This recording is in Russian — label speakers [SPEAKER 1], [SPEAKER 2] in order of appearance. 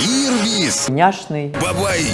[SPEAKER 1] Ирвис.
[SPEAKER 2] Няшный.
[SPEAKER 1] Бабай,